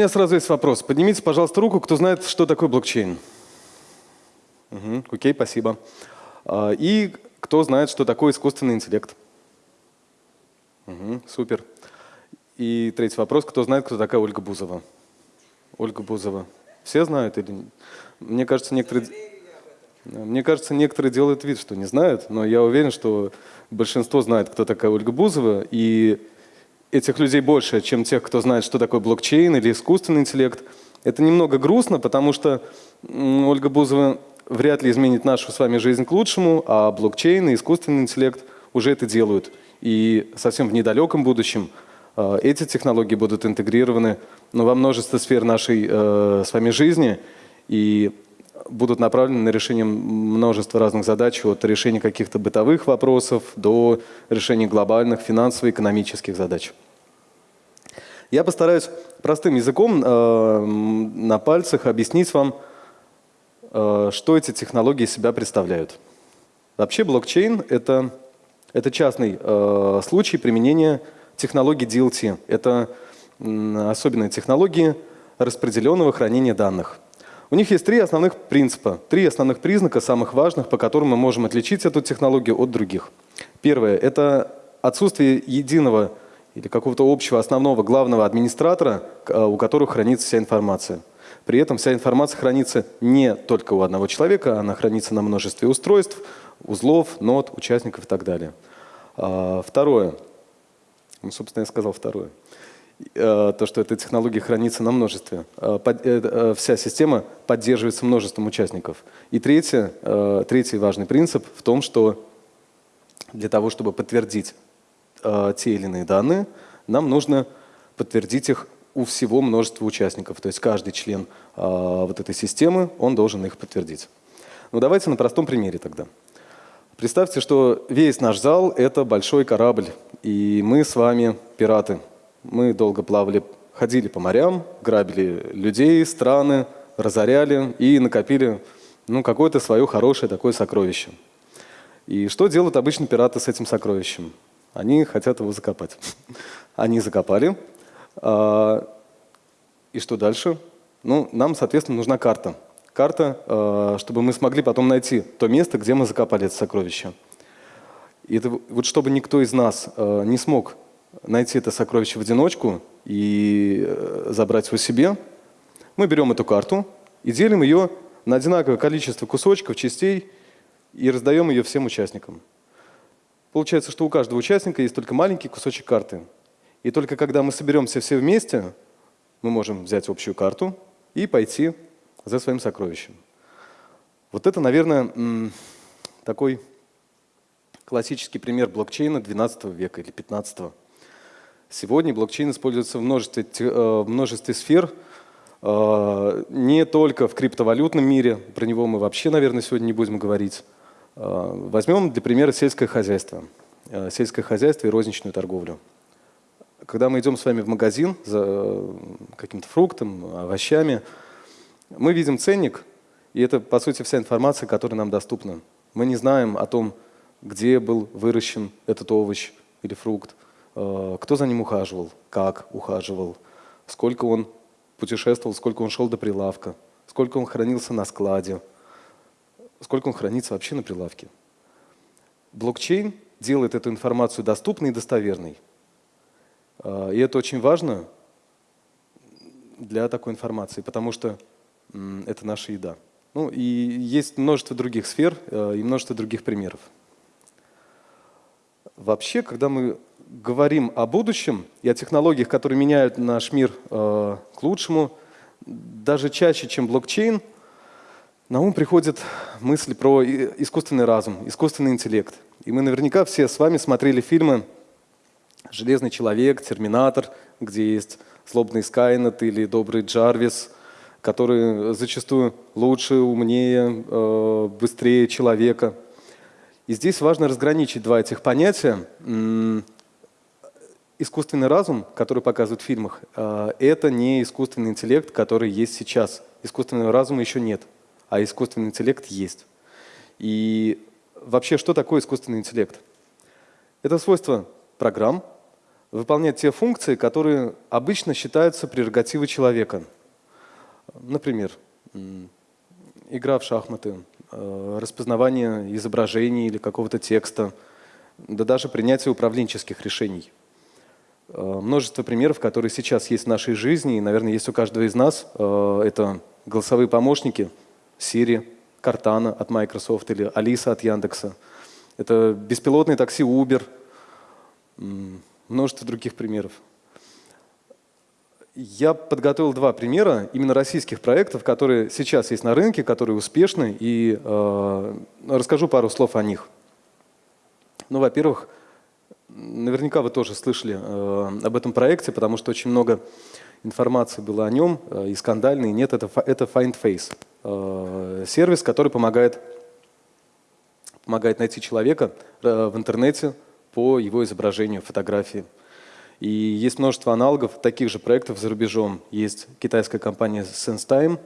меня сразу есть вопрос. Поднимите, пожалуйста, руку, кто знает, что такое блокчейн. Угу, окей, спасибо. А, и кто знает, что такое искусственный интеллект? Угу, супер. И третий вопрос. Кто знает, кто такая Ольга Бузова? Ольга Бузова. Все знают или Мне кажется, некоторые... Мне кажется, некоторые делают вид, что не знают, но я уверен, что большинство знает, кто такая Ольга Бузова, и этих людей больше, чем тех, кто знает, что такое блокчейн или искусственный интеллект. Это немного грустно, потому что Ольга Бузова вряд ли изменит нашу с вами жизнь к лучшему, а блокчейн и искусственный интеллект уже это делают. И совсем в недалеком будущем э, эти технологии будут интегрированы ну, во множество сфер нашей э, с вами жизни и будут направлены на решение множества разных задач, от решения каких-то бытовых вопросов до решения глобальных финансово-экономических задач. Я постараюсь простым языком э, на пальцах объяснить вам, Э, что эти технологии себя представляют. Вообще блокчейн – это, это частный э, случай применения технологий DLT. Это особенные технологии распределенного хранения данных. У них есть три основных принципа, три основных признака, самых важных, по которым мы можем отличить эту технологию от других. Первое – это отсутствие единого или какого-то общего основного главного администратора, э, у которого хранится вся информация. При этом вся информация хранится не только у одного человека, она хранится на множестве устройств, узлов, нод, участников и так далее. А, второе. Ну, собственно, я сказал второе. А, то, что эта технология хранится на множестве. Э, э, вся система поддерживается множеством участников. И третье, третий важный принцип в том, что для того, чтобы подтвердить те или иные данные, нам нужно подтвердить их у всего множества участников. То есть каждый член э, вот этой системы, он должен их подтвердить. Ну давайте на простом примере тогда. Представьте, что весь наш зал – это большой корабль, и мы с вами пираты. Мы долго плавали, ходили по морям, грабили людей, страны, разоряли и накопили ну, какое-то свое хорошее такое сокровище. И что делают обычно пираты с этим сокровищем? Они хотят его закопать. Они закопали, а, и что дальше? Ну, нам, соответственно, нужна карта. Карта, а, чтобы мы смогли потом найти то место, где мы закопали это сокровище. И это, вот чтобы никто из нас а, не смог найти это сокровище в одиночку и э, забрать его себе, мы берем эту карту и делим ее на одинаковое количество кусочков, частей и раздаем ее всем участникам. Получается, что у каждого участника есть только маленький кусочек карты – и только когда мы соберемся все вместе, мы можем взять общую карту и пойти за своим сокровищем. Вот это, наверное, такой классический пример блокчейна 12 века или 15. Сегодня блокчейн используется в множестве, э, в множестве сфер, э, не только в криптовалютном мире, про него мы вообще, наверное, сегодня не будем говорить. Э, возьмем для примера сельское хозяйство. Сельское хозяйство и розничную торговлю. Когда мы идем с вами в магазин за каким-то фруктом, овощами, мы видим ценник, и это, по сути, вся информация, которая нам доступна. Мы не знаем о том, где был выращен этот овощ или фрукт, кто за ним ухаживал, как ухаживал, сколько он путешествовал, сколько он шел до прилавка, сколько он хранился на складе, сколько он хранится вообще на прилавке. Блокчейн делает эту информацию доступной и достоверной. А, и это очень важно для такой информации, потому что это наша еда. Ну и есть множество других сфер э, и множество других примеров. Вообще, когда мы говорим о будущем и о технологиях, которые меняют наш мир э, к лучшему, даже чаще, чем блокчейн, на ум приходит мысль про искусственный разум, искусственный интеллект. И мы наверняка все с вами смотрели фильмы Железный человек, Терминатор, где есть злобный Скайнет или добрый Джарвис, который зачастую лучше, умнее, э, быстрее человека. И здесь важно разграничить два этих понятия. Искусственный разум, который показывают в фильмах, э, это не искусственный интеллект, который есть сейчас. Искусственного разума еще нет, а искусственный интеллект есть. И вообще, что такое искусственный интеллект? Это свойство программ, выполнять те функции, которые обычно считаются прерогативой человека. Например, игра в шахматы, э, распознавание изображений или какого-то текста, да даже принятие управленческих решений. Э, множество примеров, которые сейчас есть в нашей жизни, и, наверное, есть у каждого из нас. Э, это голосовые помощники Siri, Cortana от Microsoft или Алиса от Яндекса. Это беспилотные такси Uber, множество других примеров. Я подготовил два примера именно российских проектов, которые сейчас есть на рынке, которые успешны, и э, расскажу пару слов о них. Ну, во-первых, наверняка вы тоже слышали э, об этом проекте, потому что очень много информации было о нем, э, и скандальной, и нет, это, это FindFace. Э, сервис, который помогает, помогает найти человека э, в интернете по его изображению, фотографии. И есть множество аналогов таких же проектов за рубежом. Есть китайская компания SenseTime.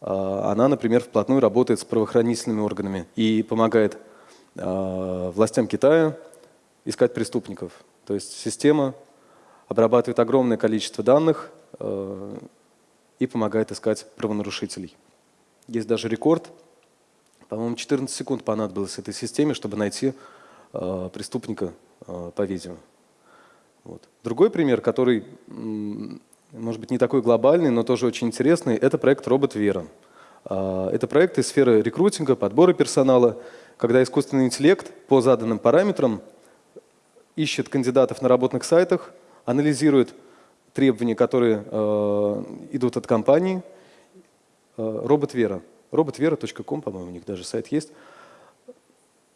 Она, например, вплотную работает с правоохранительными органами и помогает властям Китая искать преступников. То есть система обрабатывает огромное количество данных а, и помогает искать правонарушителей. Есть даже рекорд. По-моему, 14 секунд понадобилось этой системе, чтобы найти преступника по видео. Вот. Другой пример, который, может быть, не такой глобальный, но тоже очень интересный, это проект «Робот Вера». А, это проект из сферы рекрутинга, подбора персонала, когда искусственный интеллект по заданным параметрам ищет кандидатов на работных сайтах, анализирует требования, которые э, идут от компании. Э, Робот Вера. Роботвера.ком, по-моему, у них даже сайт есть.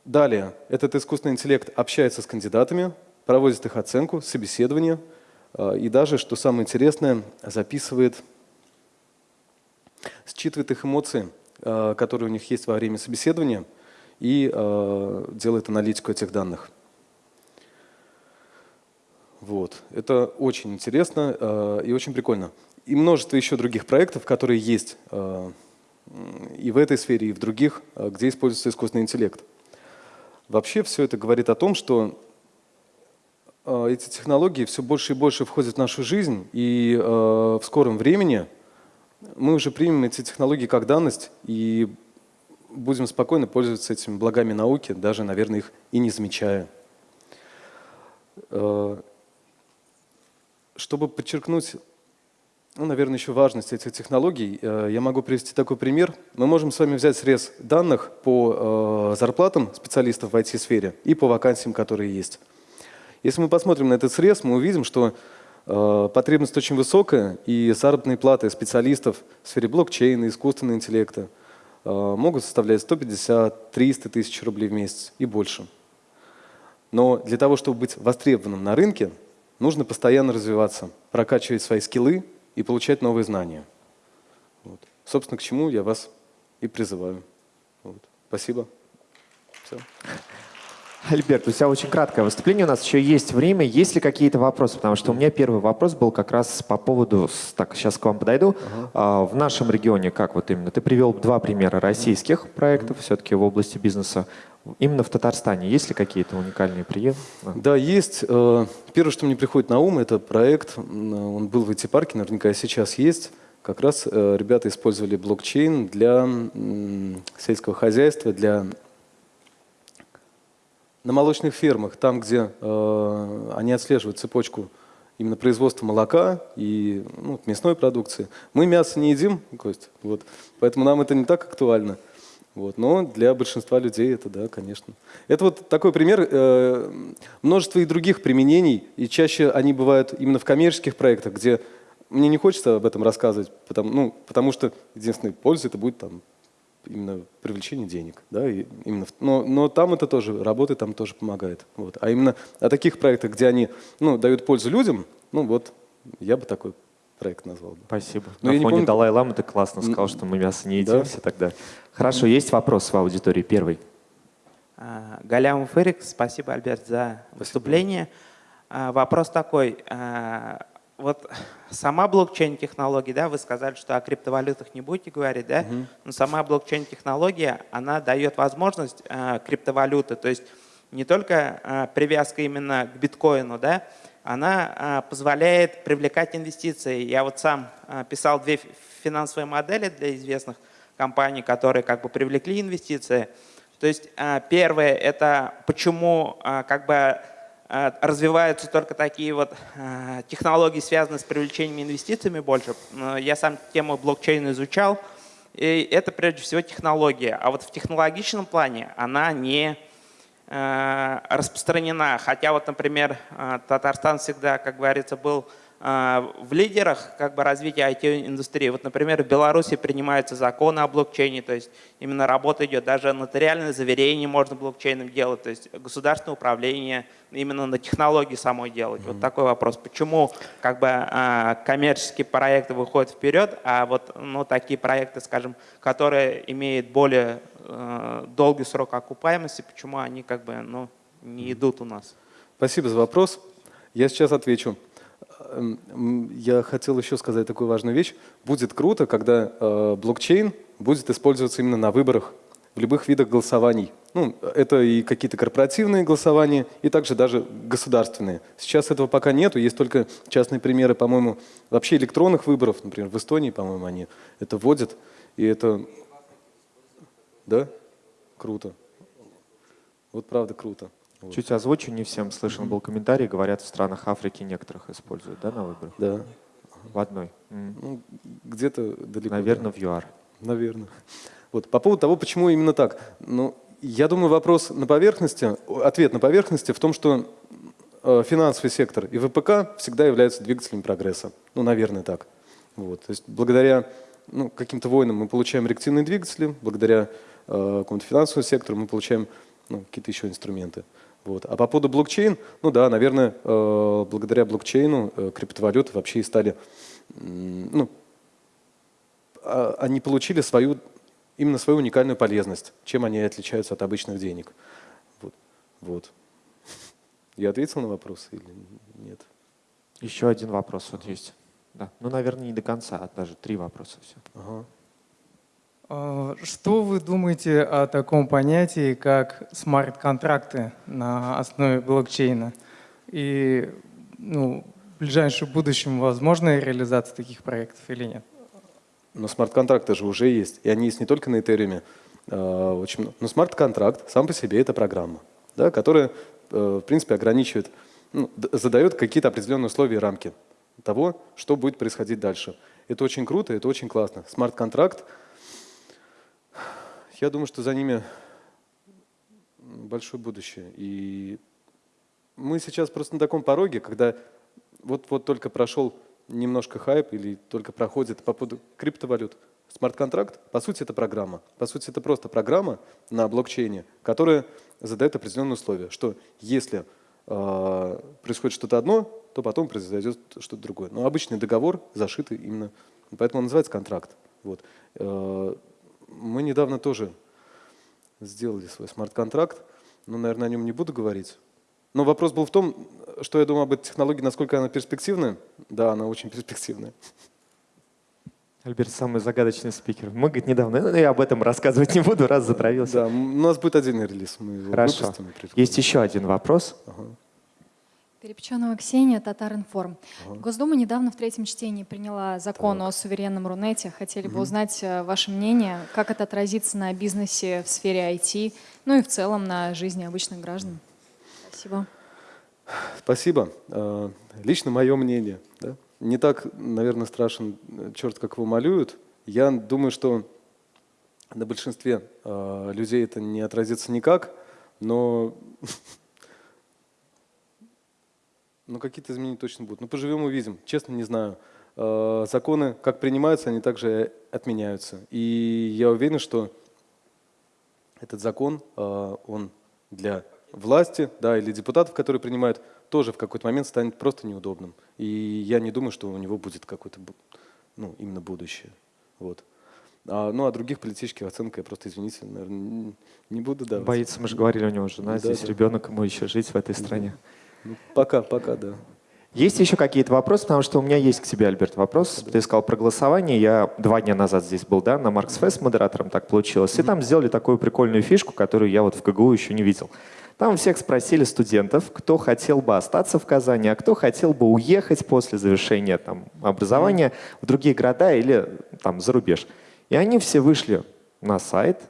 Далее, этот искусственный интеллект общается с кандидатами, проводит их оценку, собеседование э, и даже, что самое интересное, записывает, считывает их эмоции, э, которые у них есть во время собеседования и э, делает аналитику этих данных. Вот. Это очень интересно и очень прикольно. И множество еще других проектов, которые есть и в этой сфере, и в других, где используется искусственный интеллект. Вообще все это говорит о том, что Э, эти технологии все больше и больше входят в нашу жизнь, и э, в скором времени мы уже примем эти технологии как данность и будем спокойно пользоваться этими благами науки, даже, наверное, их и не замечая. Э, чтобы подчеркнуть, ну, наверное, еще важность этих технологий, я могу привести такой пример. Мы можем с вами взять срез данных по зарплатам специалистов в IT-сфере и по вакансиям, которые есть. Если мы посмотрим на этот срез, мы увидим, что э, потребность очень высокая, и заработные платы специалистов в сфере блокчейна, искусственного интеллекта э, могут составлять 150-300 тысяч рублей в месяц и больше. Но для того, чтобы быть востребованным на рынке, нужно постоянно развиваться, прокачивать свои скиллы и получать новые знания. Вот. Собственно, к чему я вас и призываю. Вот. Спасибо. Все. Альберт, у тебя очень краткое выступление, у нас еще есть время. Есть ли какие-то вопросы? Потому что у меня первый вопрос был как раз по поводу, так, сейчас к вам подойду. Ага. В нашем регионе, как вот именно, ты привел два примера российских проектов, все-таки в области бизнеса. Именно в Татарстане есть ли какие-то уникальные приемы? Да, есть. Э, первое, что мне приходит на ум, это проект, он был в IT-парке, наверняка сейчас есть. Как раз э, ребята использовали блокчейн для сельского хозяйства, для на молочных фермах, там, где э, они отслеживают цепочку именно производства молока и ну, мясной продукции. Мы мясо не едим, Кость, вот, поэтому нам это не так актуально. Вот, но для большинства людей это, да, конечно. Это вот такой пример. Э, множество и других применений, и чаще они бывают именно в коммерческих проектах, где мне не хочется об этом рассказывать, потому, ну, потому что единственная польза это будет там именно привлечение денег. Да, и именно, но, но там это тоже работает, там тоже помогает. Вот. А именно о таких проектах, где они ну, дают пользу людям, ну вот я бы такой проект назвал. Бы. Спасибо. Но На фоне помню... Далай-Ламы ты классно сказал, что мы мясо не едим да? все тогда. Хорошо, есть вопрос в аудитории первый? А, Галямов Эрик, спасибо, Альберт, за выступление. Спасибо. Вопрос такой. А, вот сама блокчейн-технология, да, вы сказали, что о криптовалютах не будете говорить, да, угу. но сама блокчейн-технология, она дает возможность криптовалюты, то есть не только привязка именно к биткоину, да, она а, позволяет привлекать инвестиции. Я вот сам а, писал две финансовые модели для известных компаний, которые как бы привлекли инвестиции. То есть а, первое – это почему как бы развиваются только такие вот технологии, связанные с привлечением инвестициями больше. Я сам тему блокчейна изучал, и это прежде всего технология. А вот в технологичном плане она не распространена. Хотя вот, например, э, Татарстан всегда, как говорится, был э, в лидерах как бы, развития IT-индустрии. Вот, например, в Беларуси принимаются законы о блокчейне, то есть именно работа идет, даже нотариальное заверение можно блокчейном делать, то есть государственное управление именно на технологии самой делать. Mm -hmm. Вот такой вопрос. Почему как бы коммерческие проекты выходят вперед, а вот ну, такие проекты, скажем, которые имеют более Э, долгий срок окупаемости, почему они как бы ну, не идут у нас? Спасибо за вопрос. Я сейчас отвечу. Эм, я хотел еще сказать такую важную вещь. Будет круто, когда э, блокчейн будет использоваться именно на выборах в любых видах голосований. Ну, это и какие-то корпоративные голосования, и также даже государственные. Сейчас этого пока нету, есть только частные примеры, по-моему, вообще электронных выборов, например, в Эстонии, по-моему, они это вводят, и это да? Круто. Вот правда круто. Вот. Чуть озвучу, не всем слышен был комментарий, говорят, в странах Африки некоторых используют, да, на выборах? Да. В одной? Ну, где-то далеко. Наверное, да. в ЮАР. Наверное. Вот, по поводу того, почему именно так. Ну, я думаю, вопрос на поверхности, ответ на поверхности в том, что э, финансовый сектор и ВПК всегда являются двигателями прогресса. Ну, наверное, так. Вот. То есть благодаря ну, каким-то войнам мы получаем реактивные двигатели, благодаря Э, какому-то финансовому сектору, мы получаем ну, какие-то еще инструменты. Вот. А по поводу блокчейн, ну да, наверное, э, благодаря блокчейну э, криптовалюты вообще и стали, ну, а, они получили свою, именно свою уникальную полезность, чем они отличаются от обычных денег. Вот. вот. Я ответил на вопрос или нет? Еще один вопрос вот есть. Да. Ну, наверное, не до конца, а даже три вопроса все. Ага. А, что вы думаете о таком понятии, как смарт-контракты на основе блокчейна? И ну, в ближайшем будущем возможна реализация таких проектов или нет? Но смарт-контракты же уже есть, и они есть не только на Ethereum. А, очень Но смарт-контракт сам по себе это программа, да, которая, э, в принципе, ограничивает, ну, задает какие-то определенные условия и рамки того, что будет происходить дальше. Это очень круто, это очень классно. Смарт-контракт — я думаю, что за ними большое будущее. И мы сейчас просто на таком пороге, когда вот-вот только прошел немножко хайп или только проходит по поводу криптовалют. Смарт-контракт, по сути, это программа. По сути, это просто программа на блокчейне, которая задает определенные условия, что если э, происходит что-то одно, то потом произойдет что-то другое. Но обычный договор зашитый именно, поэтому он называется контракт. Вот. Э, мы недавно тоже сделали свой смарт-контракт, но, наверное, о нем не буду говорить. Но вопрос был в том, что я думаю об этой технологии, насколько она перспективная. Да, она очень перспективная. Альберт самый загадочный спикер. Мы, говорит, недавно, ну, я об этом рассказывать не буду, раз затравился. Да, у нас будет отдельный релиз. Мы его Хорошо. Есть еще один вопрос. Ага. Перепеченова Ксения, Татаринформ. Ага. Госдума недавно в третьем чтении приняла закон так. о суверенном Рунете. Хотели бы узнать э, ваше мнение, как это отразится на бизнесе в сфере IT, ну и в целом на жизни обычных граждан. Спасибо. Спасибо. Э, лично мое мнение. Да? Не так, наверное, страшен э, черт, как его малюют. Я думаю, что на большинстве людей это не отразится никак, но Ну, какие-то изменения точно будут. Ну, поживем увидим. Честно, не знаю. Э, законы, как принимаются, они также отменяются. И я уверен, что этот закон, э, он для власти, да, или депутатов, которые принимают, тоже в какой-то момент станет просто неудобным. И я не думаю, что у него будет какое-то, ну, именно будущее. Вот. А, ну, а других политических оценок я просто, извините, наверное, не буду давать. Боится, мы же говорили, у него жена, да, здесь да. ребенок, ему еще жить в этой стране. Ну, пока, пока, да. Есть еще какие-то вопросы, потому что у меня есть к тебе, Альберт, вопрос. Ты сказал про голосование. Я два дня назад здесь был, да, на Маркс Фест модератором так получилось. И там сделали такую прикольную фишку, которую я вот в КГУ еще не видел. Там всех спросили студентов, кто хотел бы остаться в Казани, а кто хотел бы уехать после завершения там, образования в другие города или там, за рубеж. И они все вышли на сайт,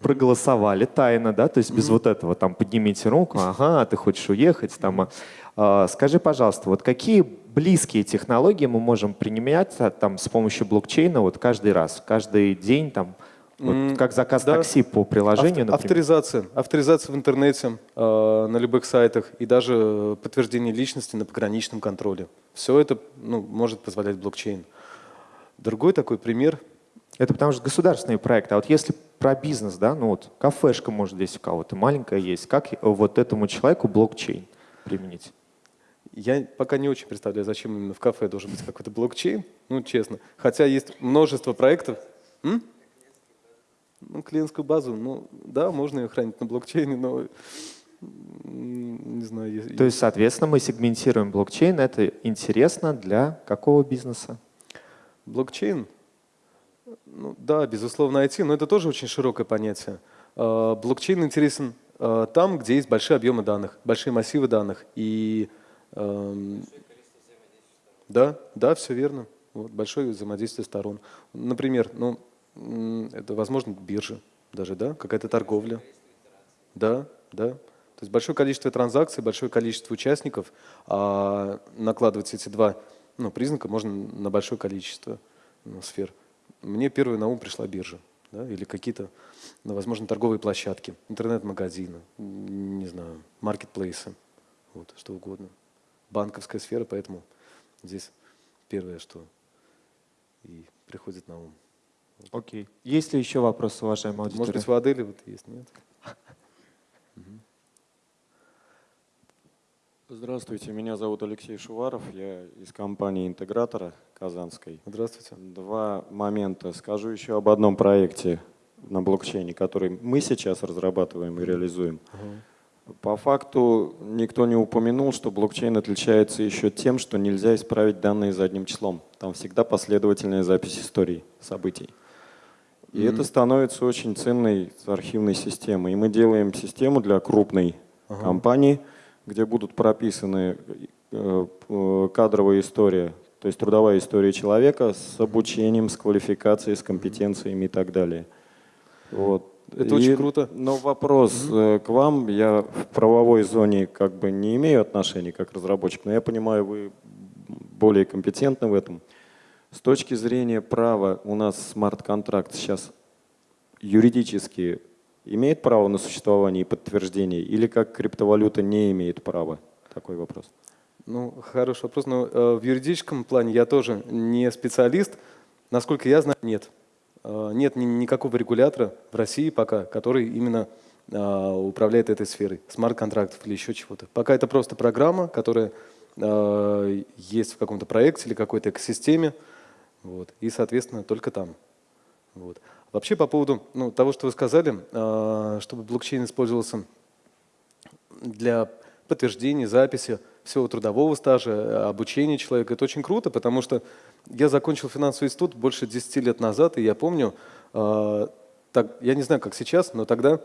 проголосовали тайно, да, то есть без вот этого, там, поднимите руку, ага, ты хочешь уехать, там, а, скажи, пожалуйста, вот какие близкие технологии мы можем применять а, там с помощью блокчейна вот каждый раз, каждый день, там, вот как заказ да. такси по приложению, Авто- например? Авторизация. Авторизация в интернете, э, на любых сайтах и даже э, подтверждение личности на пограничном контроле. Все это ну, может позволять блокчейн. Другой такой пример. Это потому что государственные проекты. А вот если про бизнес, да, ну вот кафешка, может, здесь у кого-то маленькая есть, как вот этому человеку блокчейн применить? Я пока не очень представляю, зачем именно в кафе должен быть какой-то блокчейн, ну честно. Хотя есть множество проектов. М? Ну, клиентскую базу, ну да, можно ее хранить на блокчейне, но не знаю. если- То есть, соответственно, мы сегментируем блокчейн. Это интересно для какого бизнеса? Блокчейн? Ну, да, безусловно, IT, но это тоже очень широкое понятие. А, Блокчейн интересен а, там, где есть большие объемы данных, большие массивы данных. И эм, да, да, все верно. Вот, большое взаимодействие сторон. Например, ну, это, возможно, биржа даже, да, какая-то торговля. Да, да. То есть большое количество транзакций, большое количество участников, а накладывать эти два ну, признака можно на большое количество ну, сфер. Мне первой на ум пришла биржа, да, или какие-то, ну, возможно, торговые площадки, интернет-магазины, не знаю, маркетплейсы, вот, что угодно. Банковская сфера, поэтому здесь первое, что и приходит на ум. Окей. Есть ли еще вопросы, уважаемая аудитория? Может быть, в Аделе вот есть, нет? Здравствуйте, меня зовут Алексей Шуваров, я из компании интегратора Казанской. Здравствуйте. Два момента. Скажу еще об одном проекте на блокчейне, который мы сейчас разрабатываем и реализуем. По факту никто не упомянул, что блокчейн отличается еще тем, что нельзя исправить данные задним числом. Там всегда последовательная запись историй, событий. И это становится очень ценной архивной системой. И мы делаем систему для крупной компании, где будут прописаны э, э, кадровая история, то есть трудовая история человека с обучением, с квалификацией, с компетенциями и так далее. Вот. Это очень круто. Но вопрос э, к вам. Я в правовой зоне как бы не имею отношения как разработчик, но я понимаю, вы более компетентны в этом. С точки зрения права у нас смарт-контракт сейчас юридически имеет право на существование и подтверждение, или как криптовалюта не имеет права? Такой вопрос. Ну, хороший вопрос. Но э, в юридическом плане я тоже не специалист. Насколько я знаю, нет. Э, нет ни- никакого регулятора в России пока, который именно э, управляет этой сферой, смарт-контрактов или еще чего-то. Пока это просто программа, которая есть в каком-то проекте или какой-то экосистеме, вот, и, соответственно, только там. Вот. Вообще, по поводу ну, того, что вы сказали, э, чтобы блокчейн использовался для подтверждения, записи всего трудового стажа, э, обучения человека. Это очень круто, потому что я закончил финансовый институт больше 10 лет назад, и я помню, э, так, я не знаю, как сейчас, но тогда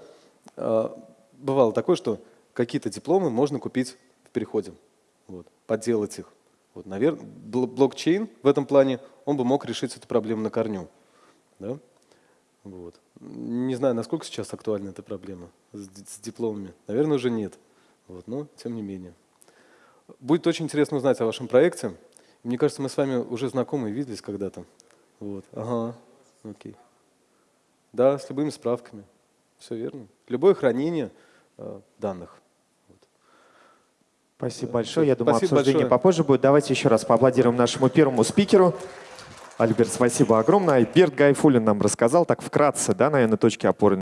э, бывало такое, что какие-то дипломы можно купить в переходе, вот, подделать их. Вот, наверное, блокчейн в этом плане, он бы мог решить эту проблему на корню. Да? Вот. Не знаю, насколько сейчас актуальна эта проблема с, ди- с дипломами. Наверное, уже нет. Вот, но тем не менее. Будет очень интересно узнать о вашем проекте. Мне кажется, мы с вами уже знакомы виделись когда-то. Вот. Ага. Окей. Да, с любыми справками. Все верно. Любое хранение э, данных. Спасибо Да, большое. Я думаю, Спасибо обсуждение большое. попозже будет. Давайте еще раз поаплодируем нашему первому спикеру. Альберт, спасибо огромное. Альберт Гайфулин нам рассказал так вкратце, да, наверное, точки опоры.